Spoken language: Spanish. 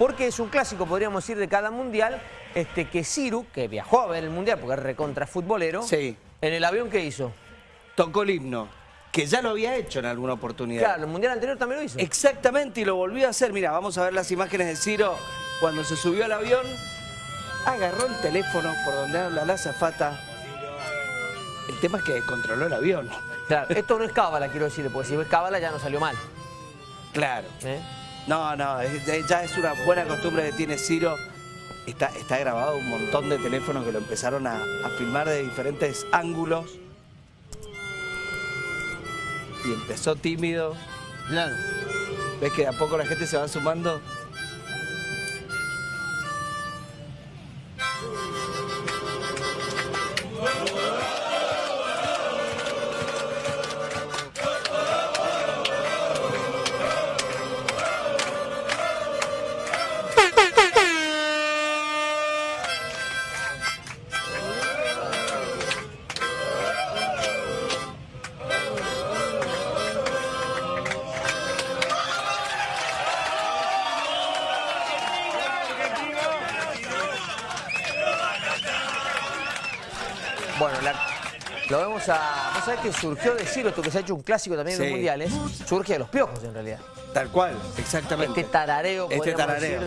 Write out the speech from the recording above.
porque es un clásico, podríamos decir, de cada mundial, este, que Ciru, que viajó a ver el mundial porque es recontra futbolero, Sí. en el avión, ¿qué hizo? Tocó el himno, que ya lo había hecho en alguna oportunidad. Claro, el mundial anterior también lo hizo. Exactamente, y lo volvió a hacer. Mira, vamos a ver las imágenes de Ciro cuando se subió al avión. Agarró el teléfono por donde habla la azafata. El tema es que controló el avión. Claro, esto no es cábala, quiero decir, porque si es cábala ya no salió mal. Claro. ¿eh? No, no, ya es una buena costumbre que tiene Ciro. Está, está grabado un montón de teléfonos que lo empezaron a, a filmar de diferentes ángulos. Y empezó tímido. Claro. ¿Ves que de a poco la gente se va sumando? Bueno, la- lo vemos a... Vos sabés que surgió de Ciro, esto que se ha hecho un clásico también en Sí. los mundiales, surge de los piojos en realidad. Tal cual, exactamente. Este tarareo, Este tarareo. decir,